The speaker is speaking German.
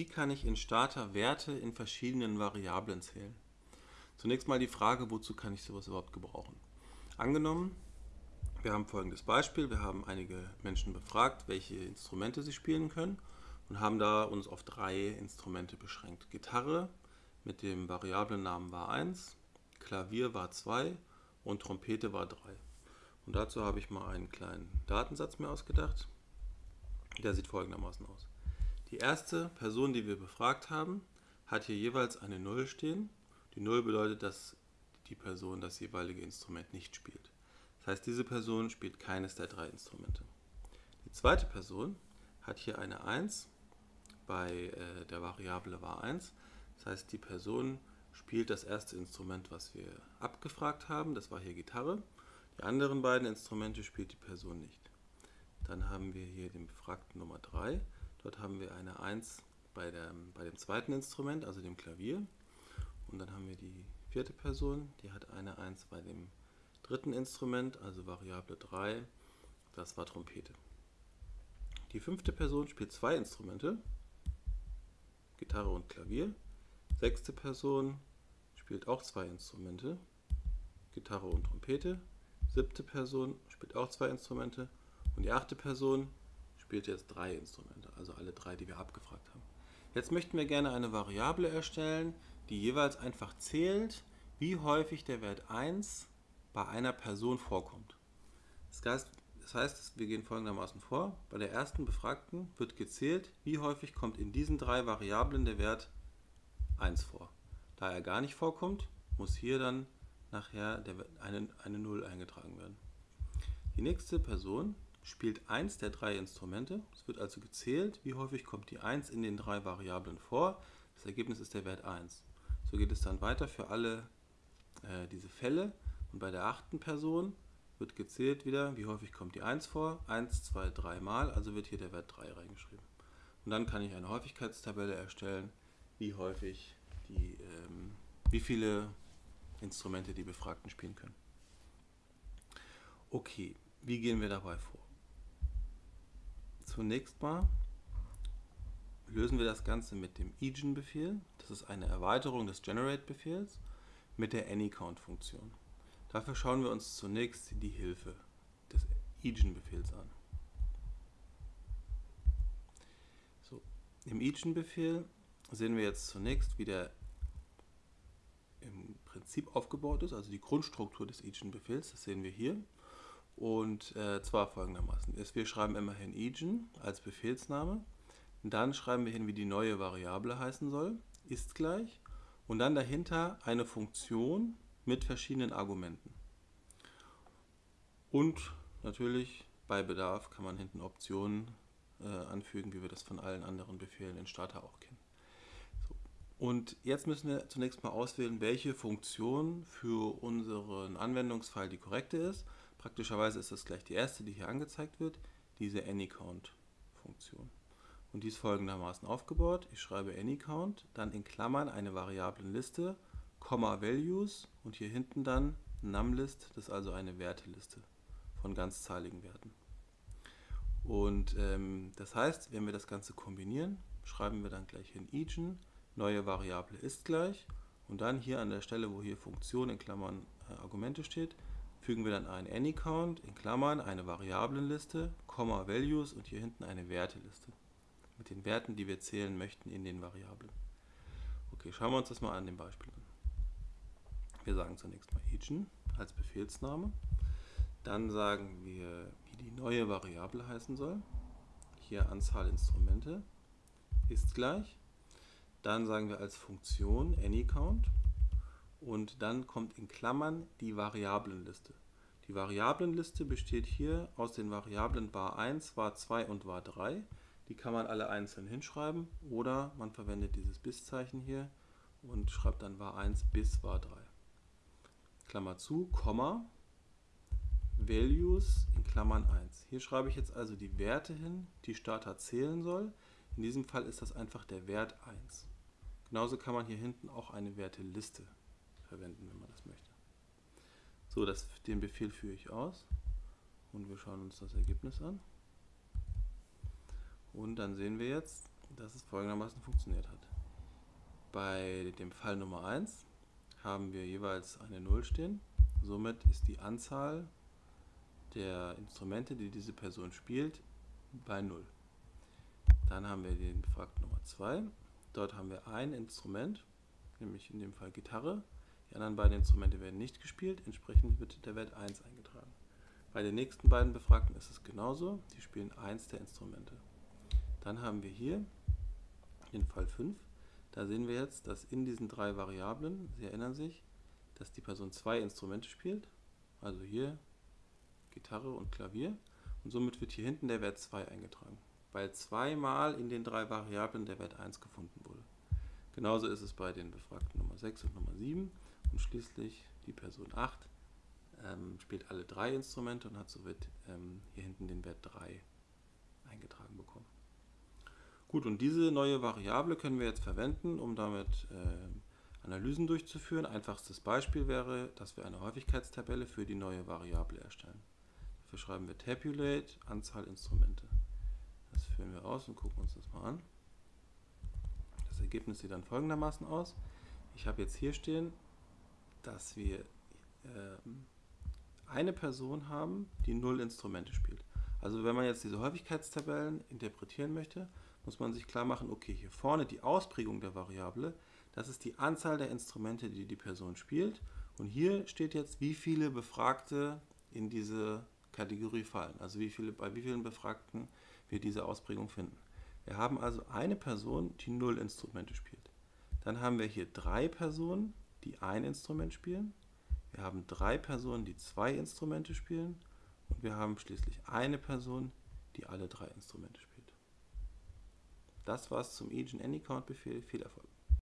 Wie kann ich in Starter Werte in verschiedenen Variablen zählen? Zunächst mal die Frage, wozu kann ich sowas überhaupt gebrauchen? Angenommen, wir haben folgendes Beispiel. Wir haben einige Menschen befragt, welche Instrumente sie spielen können und haben da uns auf drei Instrumente beschränkt. Gitarre mit dem Variablennamen war 1, Klavier war 2 und Trompete war 3. Und dazu habe ich mal einen kleinen Datensatz mir ausgedacht. Der sieht folgendermaßen aus. Die erste Person, die wir befragt haben, hat hier jeweils eine 0 stehen. Die 0 bedeutet, dass die Person das jeweilige Instrument nicht spielt. Das heißt, diese Person spielt keines der drei Instrumente. Die zweite Person hat hier eine 1 bei äh, der Variable war 1. Das heißt, die Person spielt das erste Instrument, was wir abgefragt haben. Das war hier Gitarre. Die anderen beiden Instrumente spielt die Person nicht. Dann haben wir hier den Befragten Nummer 3. Dort haben wir eine 1 bei, der, bei dem zweiten Instrument, also dem Klavier. Und dann haben wir die vierte Person, die hat eine 1 bei dem dritten Instrument, also Variable 3, das war Trompete. Die fünfte Person spielt zwei Instrumente, Gitarre und Klavier. Sechste Person spielt auch zwei Instrumente, Gitarre und Trompete. Siebte Person spielt auch zwei Instrumente und die achte Person spielt jetzt drei Instrumente, also alle drei, die wir abgefragt haben. Jetzt möchten wir gerne eine Variable erstellen, die jeweils einfach zählt, wie häufig der Wert 1 bei einer Person vorkommt. Das heißt, wir gehen folgendermaßen vor. Bei der ersten Befragten wird gezählt, wie häufig kommt in diesen drei Variablen der Wert 1 vor. Da er gar nicht vorkommt, muss hier dann nachher eine 0 eingetragen werden. Die nächste Person spielt eins der drei Instrumente. Es wird also gezählt, wie häufig kommt die 1 in den drei Variablen vor. Das Ergebnis ist der Wert 1. So geht es dann weiter für alle äh, diese Fälle. Und bei der achten Person wird gezählt wieder, wie häufig kommt die 1 vor. 1, 2, 3 Mal, also wird hier der Wert 3 reingeschrieben. Und dann kann ich eine Häufigkeitstabelle erstellen, wie häufig die, ähm, wie viele Instrumente die Befragten spielen können. Okay, wie gehen wir dabei vor? Zunächst mal lösen wir das Ganze mit dem eigen-Befehl. Das ist eine Erweiterung des Generate-Befehls mit der AnyCount-Funktion. Dafür schauen wir uns zunächst die Hilfe des eigen-Befehls an. So, Im eigen-Befehl sehen wir jetzt zunächst, wie der im Prinzip aufgebaut ist, also die Grundstruktur des eigen-Befehls. Das sehen wir hier. Und äh, zwar folgendermaßen. wir schreiben immerhin eigen als Befehlsname. Dann schreiben wir hin, wie die neue Variable heißen soll. Ist gleich. Und dann dahinter eine Funktion mit verschiedenen Argumenten. Und natürlich bei Bedarf kann man hinten Optionen äh, anfügen, wie wir das von allen anderen Befehlen in Starter auch kennen. So. Und jetzt müssen wir zunächst mal auswählen, welche Funktion für unseren Anwendungsfall die korrekte ist. Praktischerweise ist das gleich die erste, die hier angezeigt wird, diese AnyCount-Funktion. Und die ist folgendermaßen aufgebaut. Ich schreibe AnyCount, dann in Klammern eine Variablenliste, Komma Values und hier hinten dann NumList, das ist also eine Werteliste von ganzzahligen Werten. Und ähm, das heißt, wenn wir das Ganze kombinieren, schreiben wir dann gleich hin eigen, neue Variable ist gleich und dann hier an der Stelle, wo hier Funktion in Klammern äh, Argumente steht, fügen wir dann ein AnyCount in Klammern eine Variablenliste, Komma Values und hier hinten eine Werteliste mit den Werten, die wir zählen möchten in den Variablen. Okay, schauen wir uns das mal an dem Beispiel an. Wir sagen zunächst mal eigen als Befehlsname. Dann sagen wir, wie die neue Variable heißen soll. Hier Anzahl Instrumente ist gleich. Dann sagen wir als Funktion AnyCount und dann kommt in Klammern die Variablenliste. Die Variablenliste besteht hier aus den Variablen var 1, var 2 und var 3. Die kann man alle einzeln hinschreiben oder man verwendet dieses Bis-Zeichen hier und schreibt dann var 1 bis var 3. Klammer zu, Komma, Values in Klammern 1. Hier schreibe ich jetzt also die Werte hin, die Starter zählen soll. In diesem Fall ist das einfach der Wert 1. Genauso kann man hier hinten auch eine Werteliste verwenden, wenn man das möchte. So, das, den Befehl führe ich aus und wir schauen uns das Ergebnis an. Und dann sehen wir jetzt, dass es folgendermaßen funktioniert hat. Bei dem Fall Nummer 1 haben wir jeweils eine 0 stehen. Somit ist die Anzahl der Instrumente, die diese Person spielt, bei 0. Dann haben wir den Befragten Nummer 2. Dort haben wir ein Instrument, nämlich in dem Fall Gitarre. Die anderen beiden Instrumente werden nicht gespielt, entsprechend wird der Wert 1 eingetragen. Bei den nächsten beiden Befragten ist es genauso, die spielen eins der Instrumente. Dann haben wir hier den Fall 5. Da sehen wir jetzt, dass in diesen drei Variablen, Sie erinnern sich, dass die Person zwei Instrumente spielt, also hier Gitarre und Klavier, und somit wird hier hinten der Wert 2 eingetragen, weil zweimal in den drei Variablen der Wert 1 gefunden wurde. Genauso ist es bei den Befragten Nummer 6 und Nummer 7 und schließlich die Person 8 ähm, spielt alle drei Instrumente und hat somit ähm, hier hinten den Wert 3 eingetragen bekommen. Gut, und diese neue Variable können wir jetzt verwenden, um damit äh, Analysen durchzuführen. Einfachstes Beispiel wäre, dass wir eine Häufigkeitstabelle für die neue Variable erstellen. Dafür schreiben wir Tabulate Anzahl Instrumente. Das führen wir aus und gucken uns das mal an. Das Ergebnis sieht dann folgendermaßen aus. Ich habe jetzt hier stehen, dass wir äh, eine Person haben, die null Instrumente spielt. Also wenn man jetzt diese Häufigkeitstabellen interpretieren möchte, muss man sich klar machen, okay, hier vorne die Ausprägung der Variable, das ist die Anzahl der Instrumente, die die Person spielt. Und hier steht jetzt, wie viele Befragte in diese Kategorie fallen. Also wie viele, bei wie vielen Befragten wir diese Ausprägung finden. Wir haben also eine Person, die null Instrumente spielt. Dann haben wir hier drei Personen, die ein Instrument spielen. Wir haben drei Personen, die zwei Instrumente spielen. Und wir haben schließlich eine Person, die alle drei Instrumente spielt. Das war's zum Agent Anycount Befehl. Viel Erfolg!